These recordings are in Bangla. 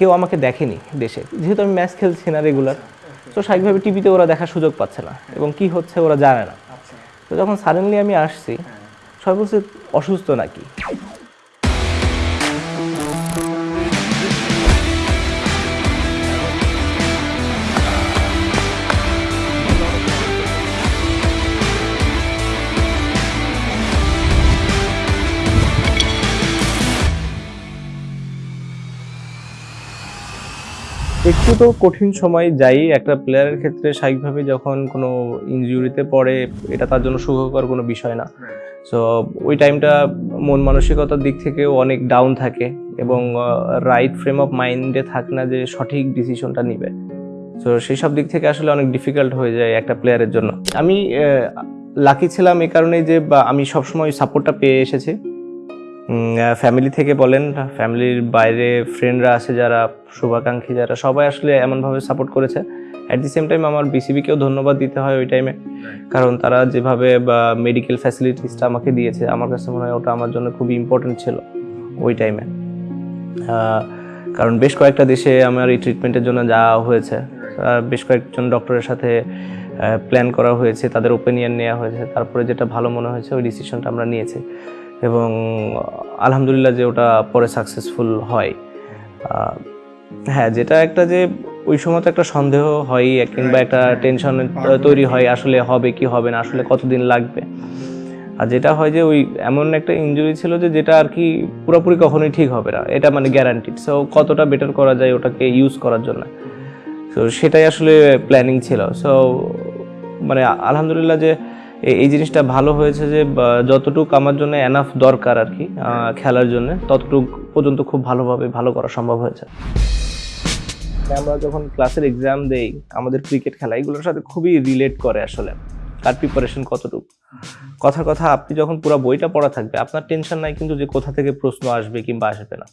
কেউ আমাকে দেখেনি দেশে। যেহেতু আমি ম্যাচ খেলছি না রেগুলার তো স্বাভাবিকভাবে টিভিতে ওরা দেখার সুযোগ পাচ্ছে না এবং কি হচ্ছে ওরা জানে না। তো যখন সাডেনলি আমি আসছি সবাই বলছে অসুস্থ নাকি? একটু তো কঠিন সময় যাই একটা প্লেয়ারের ক্ষেত্রে স্বাভাবিকভাবে যখন কোনো ইনজুরিতে পড়ে এটা তার জন্য সুখকর কোনো বিষয় না। সো ওই টাইমটা মন মানসিকতার দিক থেকেও অনেক ডাউন থাকে এবং রাইট ফ্রেম অফ মাইন্ডে থাকে না যে সঠিক ডিসিশনটা নিবে। সো সেই সব দিক থেকে আসলে অনেক ডিফিকাল্ট হয়ে যায় একটা প্লেয়ারের জন্য। আমি লাকি ছিলাম এই কারণেই যে বা আমি সবসময় সাপোর্টটা পেয়ে এসেছি। ফ্যামিলি থেকে বলেন ফ্যামিলির বাইরে ফ্রেন্ডরা আছে যারা, শুভাকাঙ্ক্ষী যারা, সবাই আসলে এমনভাবে সাপোর্ট করেছে। অ্যাট দি সেম টাইম আমার বিসিবিকেও ধন্যবাদ দিতে হয় ওই টাইমে কারণ তারা যেভাবে মেডিকেল ফ্যাসিলিটিসটা আমাকে দিয়েছে, আমার কাছে মনে হয় ওটা আমার জন্য খুবই ইম্পর্টেন্ট ছিল ওই টাইমে কারণ বেশ কয়েকটা দেশে আমার এই ট্রিটমেন্টের জন্য যাওয়া হয়েছে। বেশ কয়েকজন ডক্টরের সাথে প্ল্যান করা হয়েছে, তাদের ওপিনিয়ন নেওয়া হয়েছে। তারপরে যেটা ভালো মনে হয়েছে, ওই ডিসিশনটা আমরা নিয়েছি। এবং আলহামদুলিল্লাহ যে ওটা পরে সাকসেসফুল হয়। হ্যাঁ যেটা একটা যে ওই সময় তো একটা সন্দেহ হয় কিংবা একটা টেনশন তৈরি হয় আসলে হবে কি হবে না আসলে কতদিন লাগবে। আর যেটা হয় যে ওই এমন একটা ইনজুরি ছিল যে যেটা আর কি পুরোপুরি কখনোই ঠিক হবে না এটা মানে গ্যারান্টিড সো কতটা বেটার করা যায় ওটাকে ইউজ করার জন্য। সো সেটাই আসলে প্ল্যানিং ছিল। সো মানে আলহামদুলিল্লাহ যে এই জিনিসটা ভালো হয়েছে যে যতটুকু আমার জন্য এনাফ দরকার আর কি খেলার জন্য, ততটুকু পর্যন্ত খুব ভালোভাবে ভালো করা সম্ভব হয়েছে। আমরা যখন ক্লাসের এক্সাম দেই, আমাদের ক্রিকেট খেলা, এগুলোর সাথে খুবই রিলেট করে আসলে, তার প্রিপারেশন কতটুকু। কথার কথা, আপনি যখন পুরো বইটা পড়া থাকবে, আপনার টেনশন নাই কিন্তু যে কোথা থেকে প্রশ্ন আসবে কিংবা আসবে না।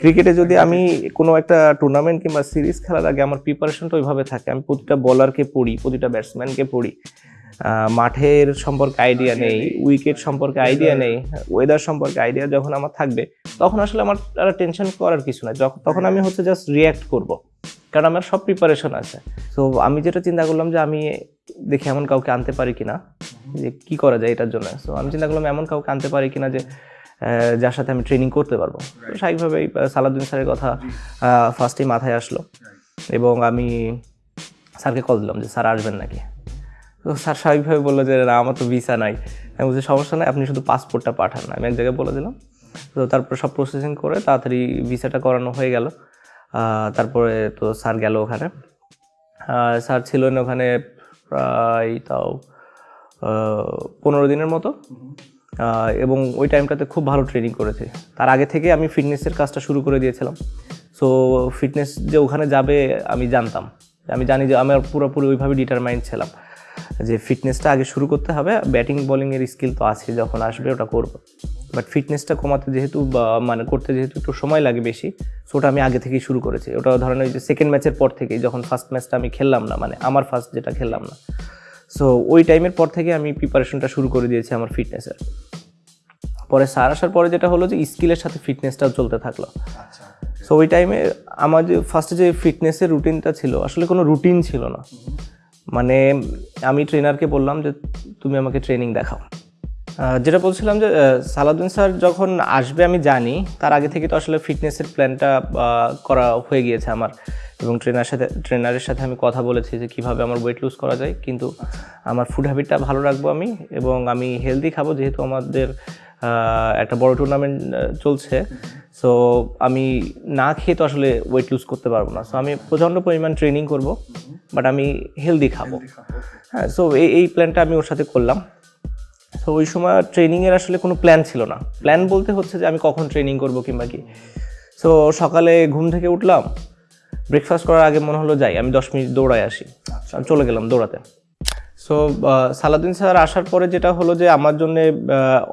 ক্রিকেটে যদি আমি কোনো একটা টুর্নামেন্ট কিংবা সিরিজ খেলার আগে আমার প্রিপারেশনটা ওইভাবে থাকে, আমি প্রতিটা বলারকে পড়ি, প্রতিটা ব্যাটসম্যানকে পড়ি মাঠের সম্পর্কে আইডিয়া নেই উইকেট সম্পর্কে আইডিয়া নেই ওয়েদার সম্পর্কে আইডিয়া যখন আমার থাকবে তখন আসলে আমার আর টেনশন করার কিছু না তখন আমি হচ্ছে জাস্ট রিয়্যাক্ট করব কারণ আমার সব প্রিপারেশন আছে। তো আমি যেটা চিন্তা করলাম যে আমি দেখি এমন কাউকে আনতে পারি কিনা যে কি করা যায় এটার জন্য। তো আমি চিন্তা করলাম এমন কাউকে আনতে পারি কিনা যে যার সাথে আমি ট্রেনিং করতে পারব। তো স্বাভাবিকভাবেই সালাউদ্দিন স্যারের কথা ফার্স্টেই মাথায় আসলো। এবং আমি স্যারকে কল দিলাম যে স্যার আসবেন নাকি? তো স্যার স্বাভাবিকভাবে বলল যে, না, আমার তো ভিসা নাই। আমি বলছি, সমস্যা নাই, আপনি শুধু পাসপোর্টটা পাঠান। আমি এক জায়গায় বলে দিলাম। তো তারপর সব প্রসেসিং করে তাড়াতাড়ি ভিসাটা করানো হয়ে গেল। তারপরে তো স্যার গেল ওখানে। স্যার ছিলেন ওখানে প্রায় তাও পনেরো দিনের মতো। এবং ওই টাইমটাতে খুব ভালো ট্রেনিং করেছে। তার আগে থেকে আমি ফিটনেসের কাজটা শুরু করে দিয়েছিলাম। সো ফিটনেস যে ওখানে যাবে আমি জানতাম। আমি জানি যে আমার পুরোপুরি ওইভাবে ডিটারমাইন্ড ছিলাম। যে ফিটনেসটা আগে শুরু করতে হবে ব্যাটিং বোলিংয়ের স্কিল তো আছে যখন আসবে ওটা করব। বাট ফিটনেসটা কমাতে যেহেতু মানে করতে যেহেতু একটু সময় লাগে বেশি সো ওটা আমি আগে থেকেই শুরু করেছি। ওটা ধরেন ওই যে সেকেন্ড ম্যাচের পর থেকেই যখন ফার্স্ট ম্যাচটা আমি খেললাম না মানে আমার ফার্স্ট যেটা খেললাম না। সো ওই টাইমের পর থেকে আমি প্রিপারেশনটা শুরু করে দিয়েছি আমার ফিটনেসের পরে সার আসার পরে যেটা হলো যে স্কিলের সাথে ফিটনেসটাও চলতে থাকল। সো ওই টাইমে আমার যে ফার্স্টে যে ফিটনেসের রুটিনটা ছিল আসলে কোনো রুটিন ছিল না। মানে আমি ট্রেনারকে বললাম যে তুমি আমাকে ট্রেনিং দেখাও। যেটা বলছিলাম যে সালাউদ্দিন স্যার যখন আসবে আমি জানি, তার আগে থেকে তো আসলে ফিটনেসের প্ল্যানটা করা হয়ে গিয়েছে আমার। এবং ট্রেনার সাথে ট্রেনারের সাথে আমি কথা বলেছি যে কীভাবে আমার ওয়েট লুজ করা যায়। কিন্তু আমার ফুড হ্যাবিটটা ভালো রাখব আমি এবং আমি হেলদি খাব, যেহেতু আমাদের একটা বড় টুর্নামেন্ট চলছে। সো আমি না খেয়ে তো আসলে ওয়েট লুজ করতে পারব না। সো আমি প্রচণ্ড পরিমাণ ট্রেনিং করব বাট আমি হেলদি খাব। হ্যাঁ সো এই এই প্ল্যানটা আমি ওর সাথে করলাম। তো ওই সময় ট্রেনিংয়ের আসলে কোনো প্ল্যান ছিল না। প্ল্যান বলতে হচ্ছে যে আমি কখন ট্রেনিং করব কিংবা কি। সো সকালে ঘুম থেকে উঠলাম। ব্রেকফাস্ট করার আগে মনে হলো যাই আমি দশ মিনিট দৌড়ায় আসি। আমি চলে গেলাম দৌড়াতে। সো সালাদিন স্যার আসার পরে যেটা হলো যে আমার জন্য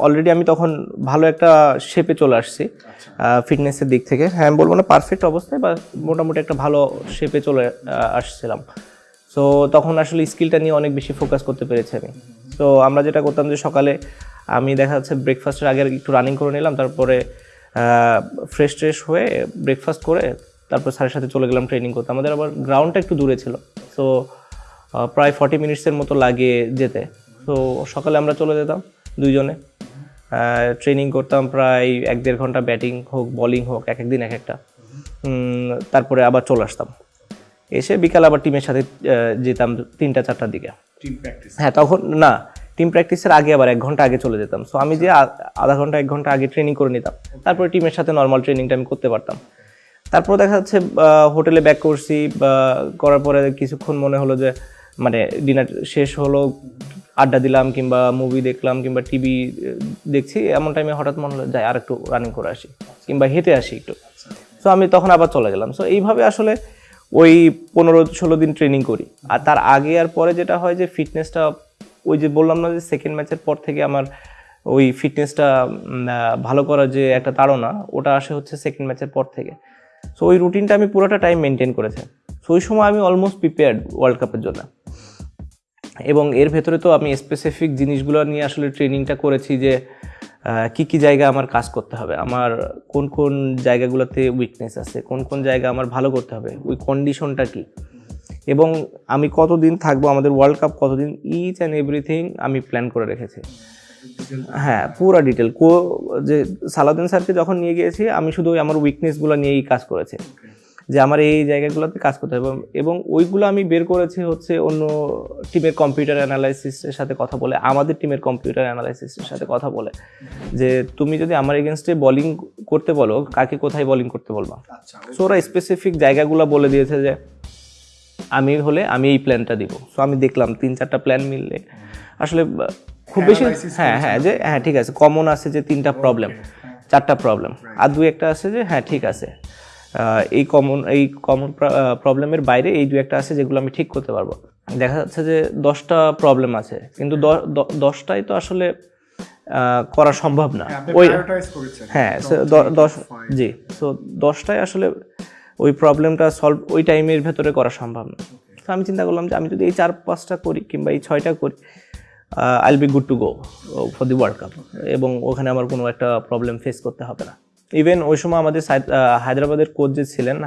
অলরেডি আমি তখন ভালো একটা শেপে চলে আসছি ফিটনেসের দিক থেকে। হ্যাঁ আমি বলব না পারফেক্ট অবস্থায় বা মোটামুটি একটা ভালো শেপে চলে আসছিলাম। সো তখন আসলে স্কিলটা নিয়ে অনেক বেশি ফোকাস করতে পেরেছি আমি। তো আমরা যেটা করতাম যে সকালে আমি দেখা যাচ্ছে ব্রেকফাস্টের আগে একটু রানিং করে নিলাম তারপরে ফ্রেশ ট্রেশ হয়ে ব্রেকফাস্ট করে তারপর স্যারের সাথে চলে গেলাম ট্রেনিং করতে। আমাদের আবার গ্রাউন্ডটা একটু দূরে ছিল। সো প্রায় ফর্টি মিনিটসের মতো লাগে যেতে। তো সকালে আমরা চলে যেতাম দুইজনে। ট্রেনিং করতাম প্রায় এক দেড় ঘণ্টা ব্যাটিং হোক বোলিং হোক এক একদিন এক একটা। তারপরে আবার চলে আসতাম। এসে বিকাল আবার টিমের সাথে যেতাম তিনটা চারটার দিকে। হ্যাঁ তখন না টিম প্র্যাকটিসের আগে আবার এক ঘণ্টা আগে চলে যেতাম। সো আমি যে আধা ঘণ্টা এক ঘণ্টা আগে ট্রেনিং করে নিতাম। তারপরে টিমের সাথে নর্মাল ট্রেনিংটা আমি করতে পারতাম। তারপর দেখা যাচ্ছে হোটেলে ব্যাক করছি বা করার পরে কিছুক্ষণ মনে হলো যে মানে ডিনার শেষ হলো, আড্ডা দিলাম কিংবা মুভি দেখলাম কিংবা টিভি দেখছি, এমন টাইমে হঠাৎ মনে হলো, যাই আর একটু রানিং করে আসি, কিংবা হেঁটে আসি একটু। সো আমি তখন আবার চলে গেলাম। সো এইভাবে আসলে ওই পনেরো ষোলো দিন ট্রেনিং করি। আর তার আগে আর পরে যেটা হয় যে ফিটনেসটা ওই যে বললাম না যে সেকেন্ড ম্যাচের পর থেকে আমার ওই ফিটনেসটা ভালো করার যে একটা তাড়না, ওটা আসে হচ্ছে সেকেন্ড ম্যাচের পর থেকে। সো ওই রুটিনটা আমি পুরোটা টাইম মেনটেন করেছি। সো ওই সময় আমি অলমোস্ট প্রিপেয়ার্ড ওয়ার্ল্ড কাপের জন্য। এবং এর ভেতরে তো আমি স্পেসিফিক জিনিসগুলো নিয়ে আসলে ট্রেনিংটা করেছি যে কি কি জায়গা আমার কাজ করতে হবে, আমার কোন কোন জায়গাগুলোতে উইকনেস আছে, কোন কোন জায়গা আমার ভালো করতে হবে, ওই কন্ডিশনটা কি? এবং আমি কতদিন থাকব, আমাদের ওয়ার্ল্ড কাপ কতদিন ইচ অ্যান্ড এভরিথিং আমি প্ল্যান করে রেখেছি। হ্যাঁ পুরো ডিটেল কো যে সালাউদ্দিন স্যারকে যখন নিয়ে গিয়েছি, আমি শুধু আমার উইকনেসগুলো নিয়েই কাজ করেছি। যে আমার এই জায়গাগুলোতে কাজ করতে হবে। এবং- ওইগুলো আমি বের করেছি হচ্ছে অন্য টিমের কম্পিউটার অ্যানালাইসিসের সাথে কথা বলে আমাদের টিমের কম্পিউটার অ্যানালাইসিসের সাথে কথা বলে। যে তুমি যদি আমার এগেনস্টে বোলিং করতে বলো কাকে কোথায় বোলিং করতে বলবা? আচ্ছা সো ওরা স্পেসিফিক জায়গাগুলো বলে দিয়েছে যে আমি হলে আমি এই প্ল্যানটা দিব। সো আমি দেখলাম তিন চারটা প্ল্যান মিললে। আসলে খুব বেশি হ্যাঁ হ্যাঁ যে হ্যাঁ ঠিক আছে। কমন আছে যে তিনটা প্রবলেম চারটা প্রবলেম আর দুই একটা আছে যে হ্যাঁ ঠিক আছে। এই কমন এই কমন প্রবলেমের বাইরে এই দু একটা আছে যেগুলো আমি ঠিক করতে পারব। দেখা যাচ্ছে যে দশটা প্রবলেম আছে কিন্তু দশটাই তো আসলে করা সম্ভব না। ওই হ্যাঁ দশ জি সো দশটায় আসলে ওই প্রবলেমটা সলভ ওই টাইমের ভেতরে করা সম্ভব না। তো আমি চিন্তা করলাম যে আমি যদি এই চার পাঁচটা করি কিংবা এই ছয়টা করি I'll be good to go for the world cup এবং ওখানে আমার কোনো একটা প্রবলেম ফেস করতে হবে না। ইভেন ওই সময় আমাদের হায়দ্রাবাদের কোচ যে ছিলেন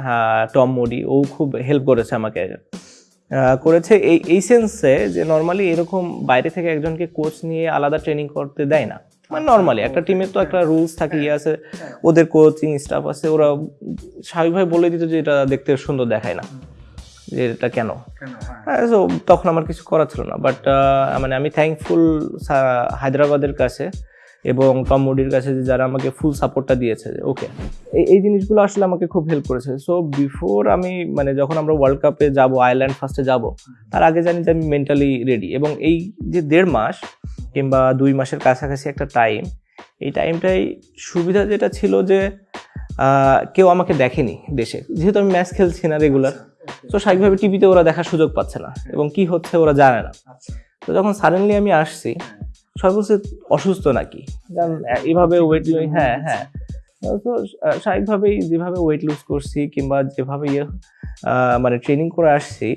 টম মোডি ও খুব হেল্প করেছে আমাকে। করেছে এই এই সেন্সে যে নর্মালি এরকম বাইরে থেকে একজনকে কোচ নিয়ে আলাদা ট্রেনিং করতে দেয় না। মানে নর্মালি একটা টিমের তো একটা রুলস থাকে ইয়ে আছে ওদের কোচিং স্টাফ আছে ওরা স্বাভাবিকভাবে বলে দিত যে এটা দেখতে সুন্দর দেখায় না যে এটা কেন? কেন হ্যাঁ। হ্যাঁ তখন আমার কিছু করার ছিল না বাট মানে আমি থ্যাঙ্কফুল হায়দ্রাবাদের কাছে এবং টম মোডির কাছে যে যারা আমাকে ফুল সাপোর্টটা দিয়েছে ওকে এই এই জিনিসগুলো আসলে আমাকে খুব হেল্প করেছে। সো বিফোর আমি মানে যখন আমরা ওয়ার্ল্ড কাপে যাব আয়ারল্যান্ড ফার্স্টে যাব তার আগে জানি যে আমি মেন্টালি রেডি এবং এই যে দেড় মাস কিংবা দুই মাসের কাছাকাছি একটা টাইম এই টাইমটাই সুবিধা যেটা ছিল যে কেউ আমাকে দেখেনি দেশে। যেহেতু আমি ম্যাচ খেলছি না রেগুলার তো স্বাভাবিকভাবে টিভিতে ওরা দেখার সুযোগ পাচ্ছে না এবং কি হচ্ছে ওরা জানে না। আচ্ছা। তো যখন সাডেনলি আমি আসছি সবাই বলছে, অসুস্থ নাকি? কারণ এইভাবে ওয়েট হ্যাঁ হ্যাঁ। তো স্বাভাবিকভাবেই যেভাবে ওয়েট লুজ করছি কিংবা যেভাবে ইয়ে মানে ট্রেনিং করে আসছি,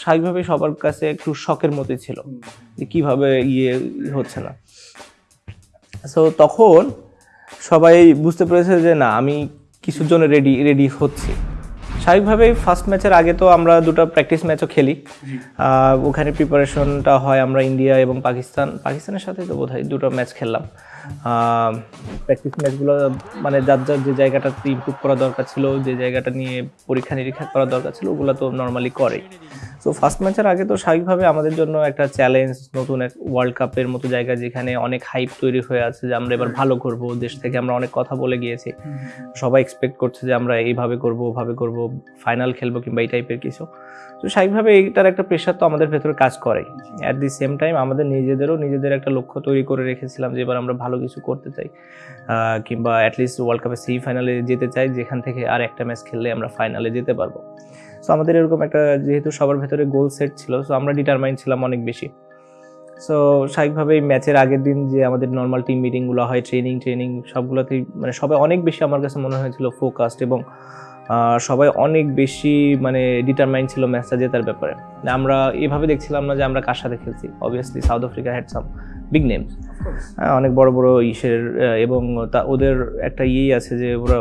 স্বাভাবিকভাবেই সবার কাছে একটু শখের মতোই ছিল যে কীভাবে ইয়ে হচ্ছে না। সো তখন সবাই বুঝতে পেরেছে যে না, আমি কিছুর জন্য রেডি রেডি হচ্ছি। স্বাভাবিকভাবেই ফার্স্ট ম্যাচের আগে তো আমরা দুটো প্র্যাকটিস ম্যাচও খেলি। ওখানে প্রিপারেশনটা হয় আমরা ইন্ডিয়া এবং পাকিস্তান পাকিস্তানের সাথে তো বোধহয় দুটো ম্যাচ খেললাম। প্র্যাকটিস ম্যাচগুলো মানে যার যার যে জায়গাটাতে ইমপ্রুভ করা দরকার ছিল, যে জায়গাটা নিয়ে পরীক্ষা নিরীক্ষা করা দরকার ছিল, ওগুলো তো নর্মালি করে। সো ফার্স্ট ম্যাচের আগে তো স্বাভাবিকভাবে আমাদের জন্য একটা চ্যালেঞ্জ নতুন এক ওয়ার্ল্ড কাপের মতো জায়গা যেখানে অনেক হাইপ তৈরি হয়ে আছে যে আমরা এবার ভালো করব, দেশ থেকে আমরা অনেক কথা বলে গিয়েছি। সবাই এক্সপেক্ট করছে যে আমরা এইভাবে করব, ওভাবে করব ফাইনাল খেলব কিংবা এই টাইপের কিছু। তো স্বাভাবিকভাবে এইটার একটা প্রেশার তো আমাদের ভেতরে কাজ করে অ্যাট দি সেম টাইম আমাদের নিজেদেরও নিজেদের একটা লক্ষ্য তৈরি করে রেখেছিলাম যে এবার আমরা ভালো কিছু করতে চাই। কিংবা অ্যাটলিস্ট ওয়ার্ল্ড কাপের সেমি ফাইনালে যেতে চাই, যেখান থেকে আর একটা ম্যাচ খেললে আমরা ফাইনালে যেতে পারব। সো আমাদের এরকম একটা যেহেতু সবার ভেতরে গোল সেট ছিল সো আমরা ডিটারমাইন ছিলাম অনেক বেশি। সো স্বাভাবিকভাবেই ম্যাচের আগের দিন যে আমাদের নর্মাল টিম মিটিংগুলো হয় ট্রেনিং ট্রেনিং সবগুলোতেই মানে সবাই অনেক বেশি আমার কাছে মনে হয়েছিল ফোকাসড এবং সবাই অনেক বেশি মানে ডিটারমাইন্ড ছিল ম্যাচটা জেতার ব্যাপারে। আমরা এভাবে দেখছিলাম না যে আমরা কার সাথে খেলছি। Obviously South Africa had some big names হ্যাঁ অনেক বড় বড় ইসের এবং তা ওদের একটা ইয়েই আছে যে ওরা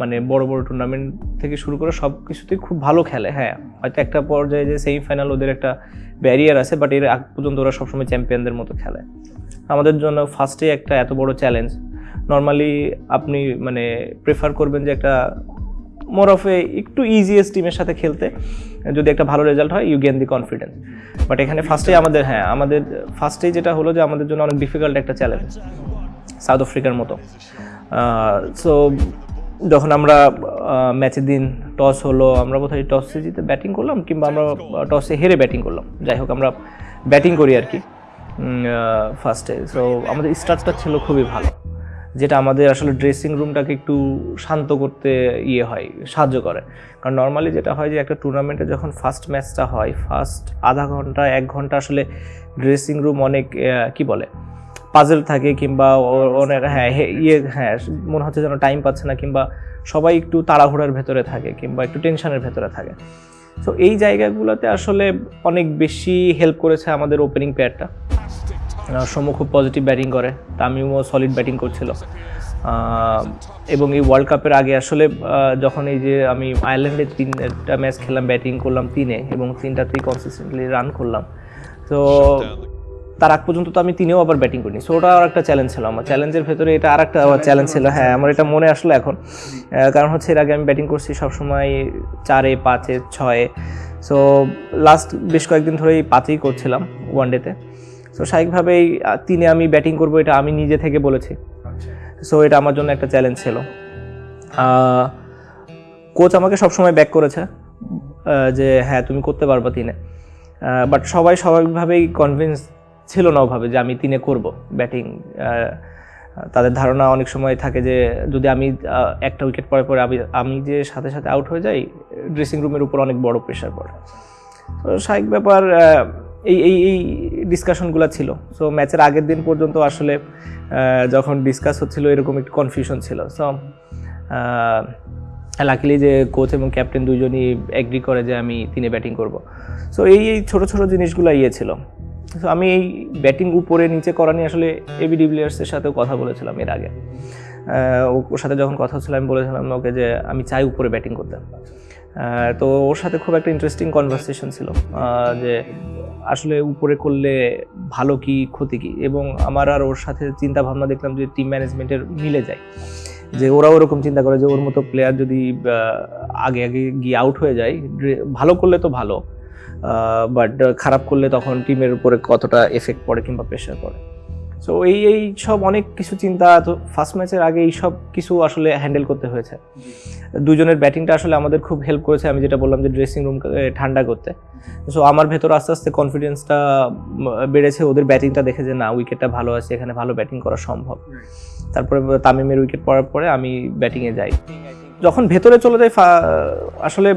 মানে বড় বড় টুর্নামেন্ট থেকে শুরু করে সব কিছুতেই খুব ভালো খেলে। হ্যাঁ হয়তো একটা পর্যায়ে যে সেমিফাইনাল ওদের একটা ব্যারিয়ার আছে বাট এর আগ পর্যন্ত ওরা সবসময় চ্যাম্পিয়নদের মতো খেলে। আমাদের জন্য ফার্স্টে একটা এত বড় চ্যালেঞ্জ নর্মালি আপনি মানে প্রেফার করবেন যে একটা মোর অফ এ একটু ইজিয়েস্ট টিমের সাথে খেলতে। যদি একটা ভালো রেজাল্ট হয় you gain the confidence but এখানে ফার্স্টেই আমাদের হ্যাঁ আমাদের ফার্স্টেই যেটা হলো যে আমাদের জন্য অনেক ডিফিকাল্ট একটা চ্যালেঞ্জ সাউথ আফ্রিকার মতো। সো যখন আমরা ম্যাচের দিন টস হলো, আমরা বোধহয় টসে জিতে ব্যাটিং করলাম, কিংবা আমরা টসে হেরে ব্যাটিং করলাম। যাই হোক, আমরা ব্যাটিং করি আর কি। ফার্স্টে সো আমাদের স্টার্টটা ছিল খুবই ভালো। যেটা আমাদের আসলে ড্রেসিং রুমটাকে একটু শান্ত করতে ইয়ে হয় সাহায্য করে। কারণ নর্মালি যেটা হয় যে একটা টুর্নামেন্টে যখন ফার্স্ট ম্যাচটা হয় ফার্স্ট আধা ঘণ্টা এক ঘণ্টা আসলে ড্রেসিং রুম অনেক কি বলে পাজেল থাকে কিংবা অনেক হ্যাঁ ইয়ে হ্যাঁ মনে হচ্ছে যেন টাইম পাচ্ছে না কিংবা সবাই একটু তাড়াহুড়ার ভেতরে থাকে কিংবা একটু টেনশনের ভেতরে থাকে। তো এই জায়গাগুলোতে আসলে অনেক বেশি হেল্প করেছে আমাদের ওপেনিং প্লেয়ারটা সৌম্য খুব পজিটিভ ব্যাটিং করে। তামিমও সলিড ব্যাটিং করছিল। এবং এই ওয়ার্ল্ড কাপের আগে আসলে যখন এই যে আমি আয়ারল্যান্ডে তিনটা ম্যাচ খেললাম ব্যাটিং করলাম তিনে এবং তিনটাতেই কনসিস্টেন্টলি রান করলাম। তো তার আগ পর্যন্ত তো আমি তিনেও আবার ব্যাটিং করিনি। সো ওটা আর একটা চ্যালেঞ্জ ছিল আমার। চ্যালেঞ্জের ভেতরে এটা আর একটা চ্যালেঞ্জ ছিল। হ্যাঁ আমার এটা মনে আসলো এখন। কারণ হচ্ছে এর আগে আমি ব্যাটিং করছি সবসময় চারে, পাঁচে, ছয়ে। সো লাস্ট বেশ কয়েকদিন ধরেই পাঁচেই করছিলাম ওয়ান ডেতে সো স্বাভাবিকভাবেই তিনে আমি ব্যাটিং করব এটা আমি নিজে থেকে বলেছি। সো এটা আমার জন্য একটা চ্যালেঞ্জ ছিল। কোচ আমাকে সবসময় ব্যাক করেছে যে হ্যাঁ তুমি করতে পারবা তিনে। বাট সবাই স্বাভাবিকভাবেই কনভিন্স ছিল না ওভাবে যে আমি তিনে করব ব্যাটিং তাদের ধারণা অনেক সময় থাকে যে যদি আমি একটা উইকেট পরে পরে আমি আমি যে সাথে সাথে আউট হয়ে যাই ড্রেসিং রুমের উপর অনেক বড় প্রেশার পড়ে। তো স্বাভাবিক ব্যাপার এই এই এই ডিসকাশনগুলো ছিল। সো ম্যাচের আগের দিন পর্যন্ত আসলে যখন ডিসকাস হচ্ছিল, এরকম একটু কনফিউশন ছিল। সো লাকিলি যে কোচ এবং ক্যাপ্টেন দুজনই অ্যাগ্রি করে যে আমি তিনে ব্যাটিং করব। সো এই এই ছোটো ছোটো জিনিসগুলো ইয়ে ছিল। সো আমি এই ব্যাটিং উপরে নিচে করা নিয়ে আসলে এবি ডিভিলিয়ার্সের সাথেও কথা বলেছিলাম এর আগে। ওর সাথে যখন কথা হচ্ছিল, আমি বলেছিলাম ওকে যে আমি চাই উপরে ব্যাটিং করতে। তো ওর সাথে খুব একটা ইন্টারেস্টিং কনভারসেশন ছিল। যে আসলে উপরে করলে ভালো কি ক্ষতি কি? এবং আমার আর ওর সাথে চিন্তা ভাবনা দেখলাম যে টিম ম্যানেজমেন্টের মিলে যায়। যে ওরাও ওরকম চিন্তা করে যে ওর মতো প্লেয়ার যদি আগে আগে গিয়ে আউট হয়ে যায় ভালো করলে তো ভালো বাট খারাপ করলে তখন টিমের উপরে কতটা এফেক্ট পড়ে কিংবা প্রেশার পড়ে। সো এই এই সব অনেক কিছু চিন্তা তো ফার্স্ট ম্যাচের আগে এই সব কিছু আসলে হ্যান্ডেল করতে হয়েছে। দুজনের ব্যাটিংটা আসলে আমাদের খুব হেল্প করেছে, আমি যেটা বললাম যে ড্রেসিং রুম ঠান্ডা করতে। সো আমার ভেতর আস্তে আস্তে কনফিডেন্সটা বেড়েছে, ওদের ব্যাটিংটা দেখে যে না উইকেটটা ভালো আছে, এখানে ভালো ব্যাটিং করা সম্ভব। তারপরে তামিমের উইকেট পড়ার পরে আমি ব্যাটিংয়ে যাই। যখন ভেতরে চলে যাই আসলে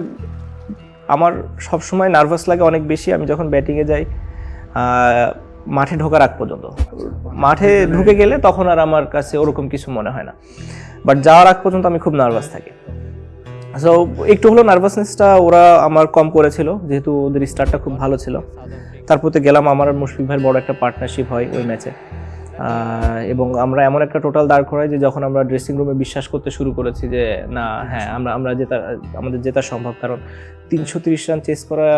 আমার সব সময় নার্ভাস লাগে অনেক বেশি। আমি যখন ব্যাটিংয়ে যাই মাঠে ঢোকার আগ পর্যন্ত। মাঠে ঢুকে গেলে তখন আর আমার কাছে ওরকম কিছু মনে হয় না। বাট যাওয়ার আগ পর্যন্ত আমি খুব নার্ভাস থাকি। সো একটু হলো নার্ভাসনেসটা ওরা আমার কম করেছিল, যেহেতু ওদের স্টার্টটা খুব ভালো ছিল। তারপরে গেলাম আমার আর মুশফিক ভাইয়ের বড় একটা পার্টনারশিপ হয় ওই ম্যাচে এবং আমরা এমন একটা টোটাল দাঁড় করাই যে যখন আমরা ড্রেসিং রুমে বিশ্বাস করতে শুরু করেছি যে, না হ্যাঁ আমরা আমরা জেতা, আমাদের জেতা সম্ভব। কারণ তিনশো তিরিশ রান চেস করা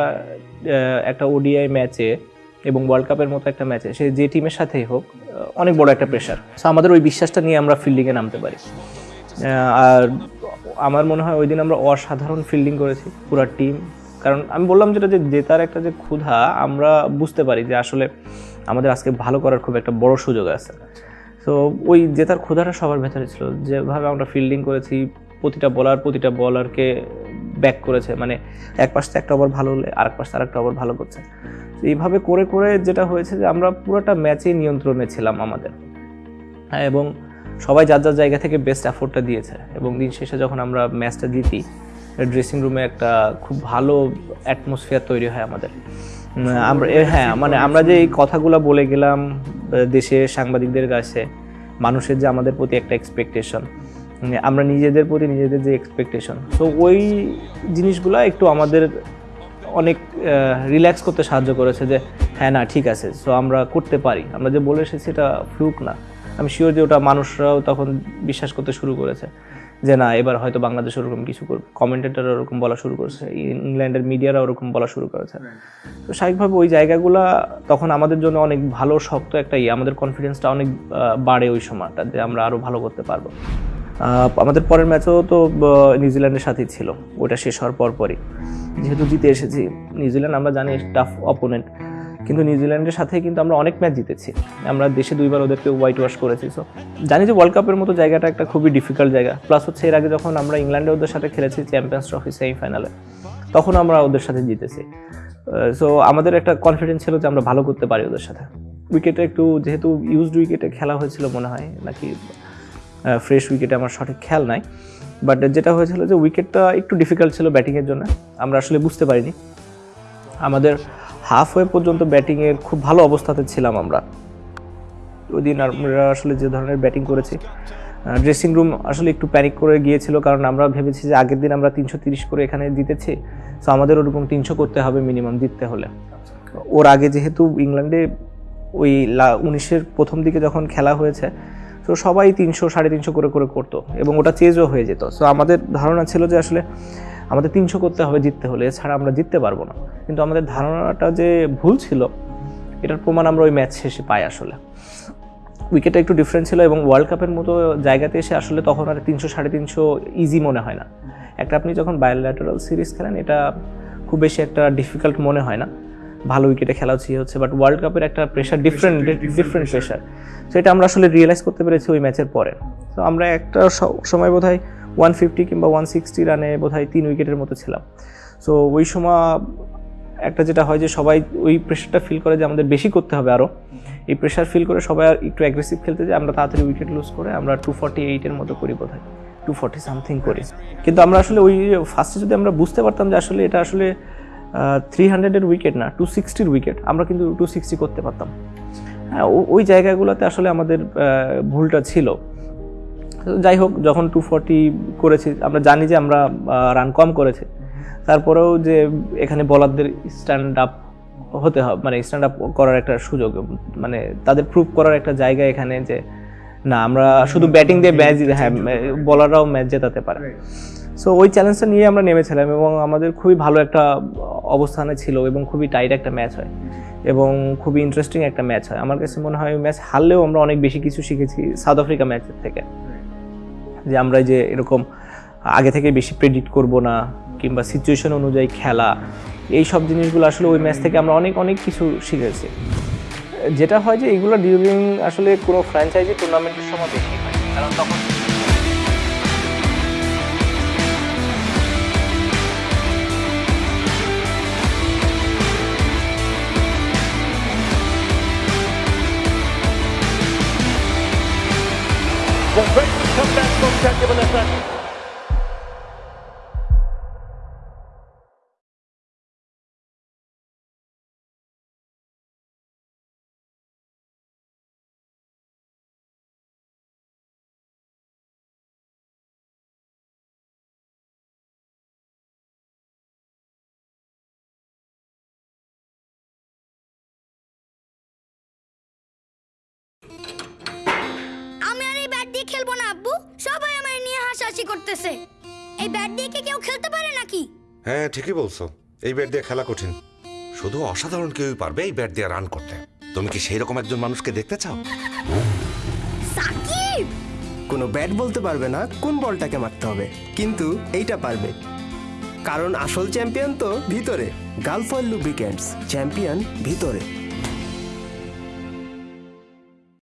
একটা ওডিআই ম্যাচে এবং ওয়ার্ল্ড কাপের মতো একটা ম্যাচে সে যে টিমের সাথেই হোক অনেক বড় একটা প্রেশার সো আমাদের ওই বিশ্বাসটা নিয়ে আমরা ফিল্ডিংয়ে নামতে পারি। আর আমার মনে হয় ওই দিন আমরা অসাধারণ ফিল্ডিং করেছি, পুরো টিম কারণ আমি বললাম যেটা যে, জেতার একটা যে ক্ষুধা, আমরা বুঝতে পারি যে আসলে আমাদের আজকে ভালো করার খুব একটা বড় সুযোগ আছে। তো ওই জেতার ক্ষুধাটা সবার ভেতরে ছিল। যেভাবে আমরা ফিল্ডিং করেছি, প্রতিটা বলার প্রতিটা বলারকে ব্যাক করেছে মানে এক পাশ থেকে একটা ওভার ভালো হলে আরেক থেকে আরেকটা ওভার ভালো করছে। তো এইভাবে করে করে যেটা হয়েছে যে আমরা পুরোটা ম্যাচেই নিয়ন্ত্রণে ছিলাম আমাদের। হ্যাঁ এবং সবাই যার যার জায়গা থেকে বেস্ট এফোর্টটা দিয়েছে। এবং দিন শেষে যখন আমরা ম্যাচটা জিতি ড্রেসিং রুমে একটা খুব ভালো অ্যাটমসফিয়ার তৈরি হয় আমাদের। আমরা হ্যাঁ মানে আমরা যে এই কথাগুলো বলে গেলাম দেশের সাংবাদিকদের কাছে, মানুষের যে আমাদের প্রতি একটা এক্সপেকটেশন আমরা নিজেদের প্রতি নিজেদের যে এক্সপেকটেশন তো ওই জিনিসগুলো একটু আমাদের অনেক রিল্যাক্স করতে সাহায্য করেছে যে হ্যাঁ না, ঠিক আছে। সো আমরা করতে পারি। আমরা যে বলে এসেছি এটা ফ্লুক না। আমি শিওর যে ওটা মানুষরাও তখন বিশ্বাস করতে শুরু করেছে যে, না, এবার হয়তো বাংলাদেশ ওরকম কিছু করবে কমেন্টেটার ওরকম বলা শুরু করেছে। ইংল্যান্ডের মিডিয়ারা ওরকম বলা শুরু করেছে। তো স্বাভাবিকভাবে ওই জায়গাগুলা তখন আমাদের জন্য অনেক ভালো, শক্ত একটা ইয়ে। আমাদের কনফিডেন্সটা অনেক বাড়ে ওই সময়টা যে আমরা আরও ভালো করতে পারব। আমাদের পরের ম্যাচও তো নিউজিল্যান্ডের সাথেই ছিল। ওটা শেষ হওয়ার পর পরই যেহেতু জিতে এসেছি, নিউজিল্যান্ড আমরা জানি টাফ অপোনেন্ট কিন্তু নিউজিল্যান্ডের সাথে কিন্তু আমরা অনেক ম্যাচ জিতেছি। আমরা দেশে দুইবার ওদেরকে হোয়াইট ওয়াশ করেছি সো জানি যে ওয়ার্ল্ড কাপের মতো জায়গাটা একটা খুবই ডিফিকাল্ট জায়গা। প্লাস হচ্ছে এর আগে যখন আমরা ইংল্যান্ডে ওদের সাথে খেলেছি চ্যাম্পিয়ন্স ট্রফি সেমিফাইনালে তখন আমরা ওদের সাথে জিতেছি। সো আমাদের একটা কনফিডেন্স ছিল যে আমরা ভালো করতে পারি ওদের সাথে। উইকেটে একটু, যেহেতু ইউজড উইকেটে খেলা হয়েছিল মনে হয়, নাকি ফ্রেশ উইকেটে আমার সঠিক খেয়াল নাই। বাট যেটা হয়েছিল যে উইকেটটা একটু ডিফিকাল্ট ছিল ব্যাটিংয়ের জন্য, আমরা আসলে বুঝতে পারিনি। আমাদের হাফ ওয়ে পর্যন্ত ব্যাটিংয়ের খুব ভালো অবস্থাতে ছিলাম আমরা। ওই দিন আমরা আসলে যে ধরনের ব্যাটিং করেছি ড্রেসিং রুম আসলে একটু প্যানিক করে গিয়েছিল, কারণ আমরা ভেবেছি যে আগের দিন আমরা তিনশো তিরিশ করে এখানে জিতেছি। সো আমাদের ওরকম তিনশো করতে হবে মিনিমাম জিততে হলে। ওর আগে যেহেতু ইংল্যান্ডে ওই লা উনিশের প্রথম দিকে যখন খেলা হয়েছে তো সবাই তিনশো, সাড়ে তিনশো করে করে করতো এবং ওটা চেজও হয়ে যেত। সো আমাদের ধারণা ছিল যে আসলে আমাদের তিনশো করতে হবে, জিততে হলে। এছাড়া আমরা জিততে পারব না। কিন্তু আমাদের ধারণাটা যে ভুল ছিল, এটার প্রমাণ আমরা ওই ম্যাচ শেষে পাই আসলে। উইকেটটা একটু ডিফারেন্ট ছিল এবং ওয়ার্ল্ড কাপের মতো জায়গাতে এসে আসলে তখন আর তিনশো, সাড়ে তিনশো ইজি মনে হয় না। একটা আপনি যখন বায়োল্যাটারাল সিরিজ খেলেন, এটা খুব বেশি একটা ডিফিকাল্ট মনে হয় না। ভালো উইকেটে খেলা হচ্ছে হচ্ছে বাট ওয়ার্ল্ড কাপের একটা প্রেশার ডিফারেন্ট ডিফারেন্ট প্রেশার তো এটা আমরা আসলে রিয়েলাইজ করতে পেরেছি ওই ম্যাচের পরে। তো আমরা একটা সময় বোধ হয় ওয়ান ফিফটি কিংবা ওয়ান সিক্সটি রানে বোধ হয় তিন উইকেটের মতো ছিলাম। সো ওই সময় একটা যেটা হয় যে সবাই ওই প্রেশারটা ফিল করে যে আমাদের বেশি করতে হবে আরও এই প্রেশার ফিল করে সবাই আর একটু অ্যাগ্রেসিভ খেলতে যে আমরা তাড়াতাড়ি উইকেট লুজ করে আমরা টু ফর্টি এইটের মতো করি বোধ হয় টু ফর্টি সামথিং করি। কিন্তু আমরা আসলে ওই ফার্স্টে যদি আমরা বুঝতে পারতাম যে আসলে এটা আসলে থ্রি হান্ড্রেডের উইকেট না টু সিক্সটির উইকেট আমরা কিন্তু টু সিক্সটি করতে পারতাম। হ্যাঁ ওই জায়গাগুলোতে আসলে আমাদের ভুলটা ছিল। যাই হোক যখন টু ফর্টি করেছি আমরা জানি যে আমরা রান কম করেছি। তারপরেও যে এখানে বলারদের স্ট্যান্ড আপ হতে হবে মানে স্ট্যান্ড আপ করার একটা সুযোগ মানে তাদের প্রুভ করার একটা জায়গা এখানে যে না আমরা শুধু ব্যাটিং দিয়ে ম্যাচ হ্যাঁ বলাররাও ম্যাচ জেতাতে পারে। সো ওই চ্যালেঞ্জটা নিয়ে আমরা নেমেছিলাম এবং আমাদের খুবই ভালো একটা অবস্থানে ছিল এবং খুবই টাইট একটা ম্যাচ হয় এবং খুবই ইন্টারেস্টিং একটা ম্যাচ হয়। আমার কাছে মনে হয় ম্যাচ হারলেও আমরা অনেক বেশি কিছু শিখেছি সাউথ আফ্রিকা ম্যাচের থেকে। যে আমরা যে এরকম আগে থেকে বেশি প্রেডিক্ট করব না কিংবা সিচুয়েশন অনুযায়ী খেলা, এই সব জিনিসগুলো আসলে ওই ম্যাচ থেকে আমরা অনেক অনেক কিছু শিখেছি। যেটা হয় যে এগুলো ডিউরিং আসলে কোনো ফ্র্যাঞ্চাইজি টুর্নামেন্টের সময় হয়। কারণ তখন খেলব না আব্বু? সবাই আমার নিয়ে হাসাহাসি করতেছে। এই ব্যাট দিয়ে কি কেউ খেলতে পারে নাকি? হ্যাঁ ঠিকই বলছো। এই ব্যাট দিয়ে খেলা কঠিন। শুধু অসাধারণ কেউই পারবে এই ব্যাট দিয়ে রান করতে। তুমি কি সেই রকম একজন মানুষকে দেখতে চাও? সাকিব! কোনো ব্যাট বলতে পারবে না কোন বলটাকে মারতে হবে কিন্তু এইটা পারবে। কারণ আসল চ্যাম্পিয়ন তো ভিতরে গালফয়েল লুব্রিক্যান্টস চ্যাম্পিয়ন ভিতরে।